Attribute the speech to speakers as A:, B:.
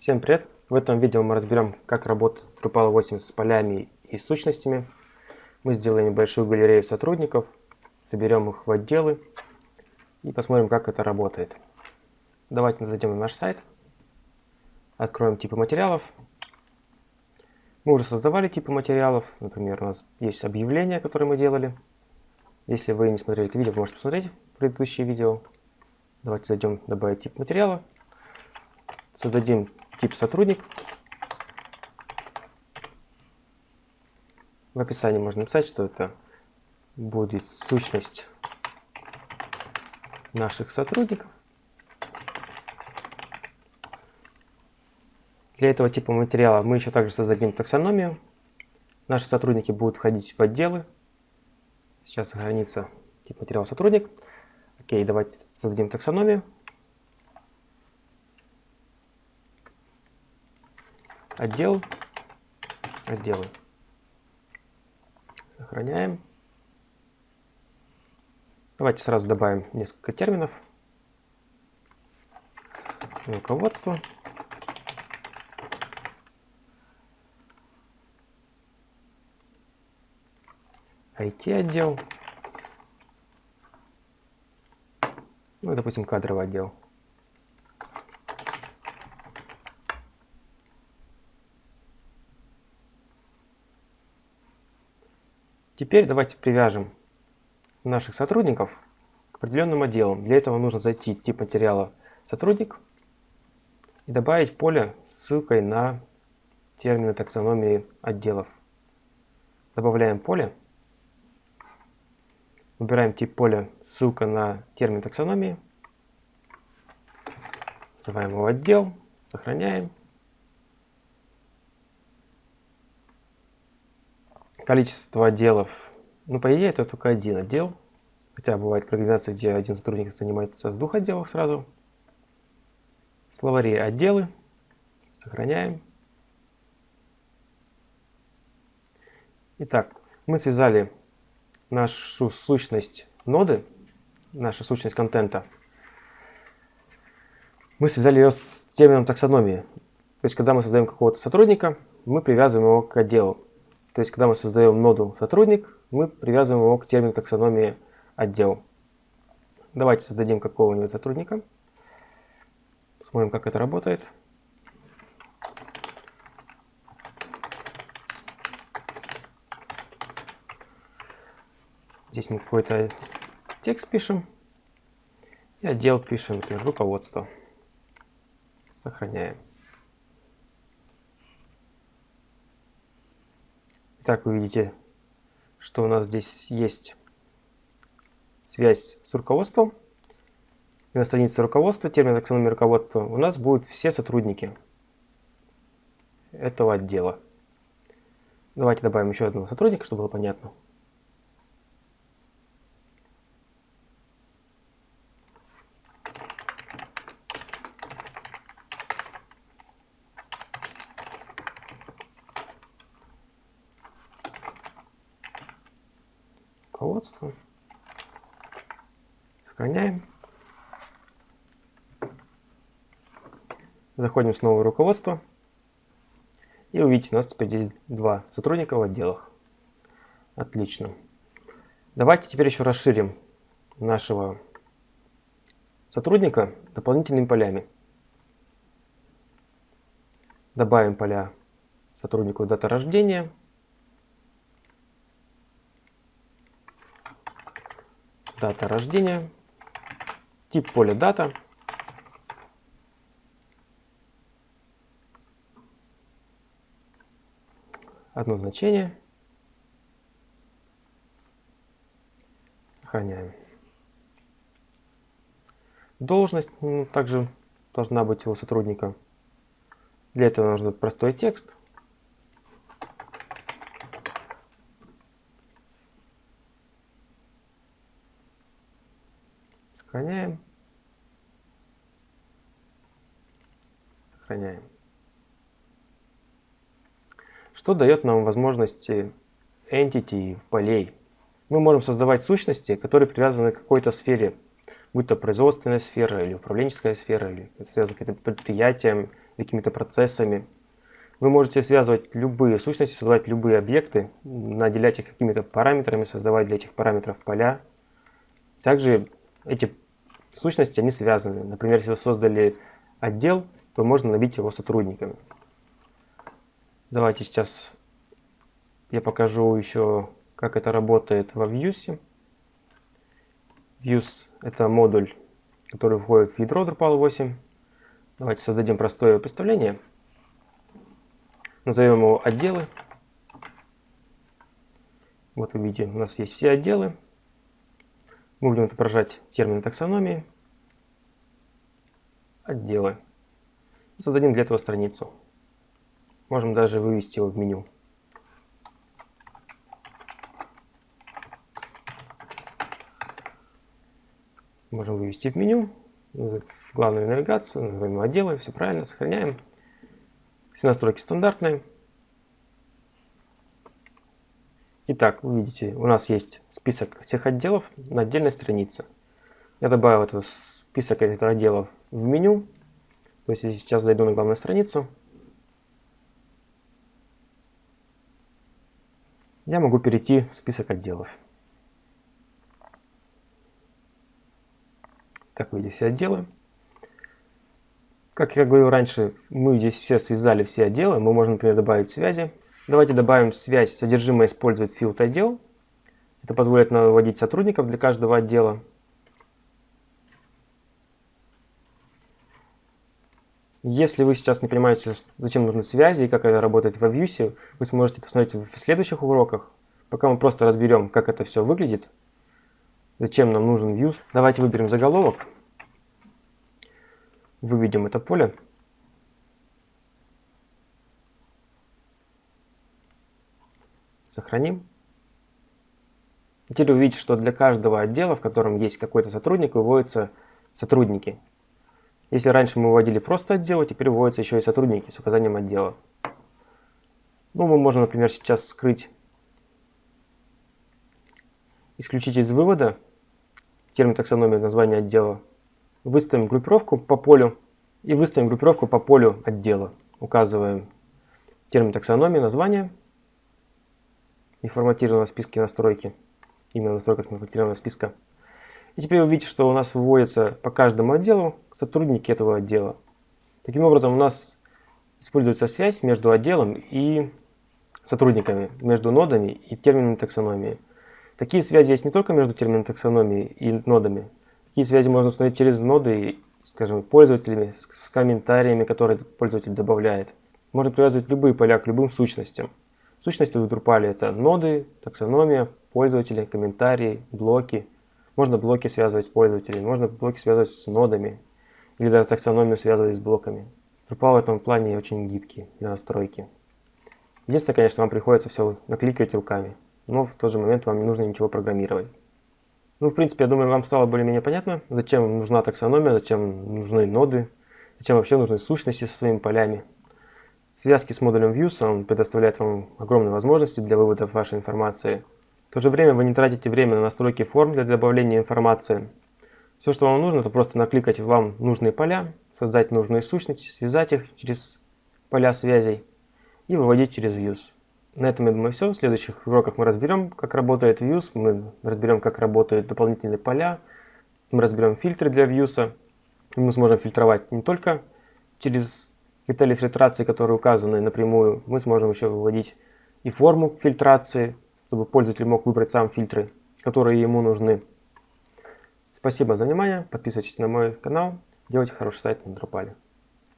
A: Всем привет! В этом видео мы разберем, как работает Drupal 8 с полями и сущностями. Мы сделаем небольшую галерею сотрудников, соберем их в отделы и посмотрим, как это работает. Давайте зайдем на наш сайт, откроем типы материалов. Мы уже создавали типы материалов, например, у нас есть объявления, которые мы делали. Если вы не смотрели это видео, вы можете посмотреть предыдущие видео. Давайте зайдем, добавить тип материала, создадим тип сотрудник. В описании можно написать, что это будет сущность наших сотрудников. Для этого типа материала мы еще также создадим таксономию. Наши сотрудники будут входить в отделы. Сейчас сохранится тип материала сотрудник. Окей, давайте создадим таксономию. Отдел, отделы. Сохраняем. Давайте сразу добавим несколько терминов. Руководство. IT-отдел. Ну, допустим, кадровый отдел. Теперь давайте привяжем наших сотрудников к определенным отделам. Для этого нужно зайти в тип материала «Сотрудник» и добавить поле с ссылкой на термины таксономии отделов. Добавляем поле. Выбираем тип поля «Ссылка на термин таксономии». Называем его «Отдел». Сохраняем. Количество отделов, ну, по идее, это только один отдел. Хотя бывает организации, где один сотрудник занимается в двух отделах сразу. Словари отделы. Сохраняем. Итак, мы связали нашу сущность ноды, нашу сущность контента. Мы связали ее с термином таксономии. То есть, когда мы создаем какого-то сотрудника, мы привязываем его к отделу. То есть, когда мы создаем ноду сотрудник, мы привязываем его к термину таксономии отдел. Давайте создадим какого-нибудь сотрудника. Посмотрим, как это работает. Здесь мы какой-то текст пишем. И отдел пишем, например, руководство. Сохраняем. Итак, вы видите, что у нас здесь есть связь с руководством. И на странице руководства, термин таксономии руководства, у нас будут все сотрудники этого отдела. Давайте добавим еще одного сотрудника, чтобы было понятно. Руководство. Сохраняем. Заходим снова в руководство. И увидите, у нас теперь здесь два сотрудника в отделах. Отлично. Давайте теперь еще расширим нашего сотрудника дополнительными полями. Добавим поля сотруднику дата рождения. Дата рождения, тип поля дата, одно значение, сохраняем. Должность ну, также должна быть у сотрудника. Для этого нужен простой текст. Сохраняем. Сохраняем. Что дает нам возможности entity полей? Мы можем создавать сущности, которые привязаны к какой-то сфере, будь то производственная сфера или управленческая сфера, или связаны с каким-то предприятием какими-то процессами. Вы можете связывать любые сущности, создавать любые объекты, наделять их какими-то параметрами, создавать для этих параметров поля. Также эти сущности, они связаны. Например, если вы создали отдел, то можно набить его сотрудниками. Давайте сейчас я покажу еще, как это работает во Vue. Views – это модуль, который входит в ядро Drupal 8. Давайте создадим простое представление. Назовем его отделы. Вот вы видите, у нас есть все отделы. Мы будем отображать термин таксономии. Отделы. Зададим для этого страницу. Можем даже вывести его в меню. Можем вывести в меню, в главную навигацию, назовем отделы, все правильно, сохраняем. Все настройки стандартные. Итак, вы видите, у нас есть список всех отделов на отдельной странице. Я добавил этот список этих отделов в меню. То есть, если сейчас зайду на главную страницу, я могу перейти в список отделов. Так, здесь все отделы. Как я говорил раньше, мы здесь все связали все отделы. Мы можем, например, добавить связи. Давайте добавим связь содержимое использует field отдел. Это позволит нам вводить сотрудников для каждого отдела. Если вы сейчас не понимаете, зачем нужны связи и как это работает во Vue, вы сможете посмотреть в следующих уроках. Пока мы просто разберем, как это все выглядит, Зачем нам нужен views? Давайте выберем заголовок. Выведем это поле. Сохраним. Теперь вы видите, что для каждого отдела, в котором есть какой-то сотрудник, выводятся сотрудники. Если раньше мы выводили просто отделы, теперь выводятся еще и сотрудники с указанием отдела. Ну, мы можем, например, сейчас скрыть, исключить из вывода термин таксономия, название отдела. Выставим группировку по полю и выставим группировку по полю отдела. Указываем термин таксономии, название и форматированного списка настройки. Именно настройка форматированного списка. И теперь вы видите, что у нас выводятся по каждому отделу сотрудники этого отдела. Таким образом, у нас используется связь между отделом и сотрудниками, между нодами и термином таксономии. Такие связи есть не только между термином таксономии и нодами. Такие связи можно установить через ноды, скажем, пользователями, с комментариями, которые пользователь добавляет. Можно привязывать любые поля к любым сущностям. Сущности в Drupal это ноды, таксономия, пользователи, комментарии, блоки. Можно блоки связывать с пользователями, можно блоки связывать с нодами. Или даже таксономию связывать с блоками. Drupal в этом плане очень гибкий для настройки. Единственное, конечно, вам приходится все накликивать руками но в тот же момент вам не нужно ничего программировать. Ну, в принципе, я думаю, вам стало более-менее понятно, зачем нужна таксономия, зачем нужны ноды, зачем вообще нужны сущности со своими полями. В связке с модулем Views он предоставляет вам огромные возможности для вывода вашей информации. В то же время вы не тратите время на настройки форм для добавления информации. Все, что вам нужно, это просто накликать вам нужные поля, создать нужные сущности, связать их через поля связей и выводить через Views. На этом, я думаю, все. В следующих уроках мы разберем, как работает Views, мы разберем, как работают дополнительные поля, мы разберем фильтры для Views. Мы сможем фильтровать не только через детали фильтрации, которые указаны напрямую, мы сможем еще выводить и форму фильтрации, чтобы пользователь мог выбрать сам фильтры, которые ему нужны. Спасибо за внимание, подписывайтесь на мой канал, делайте хороший сайт на Drupal.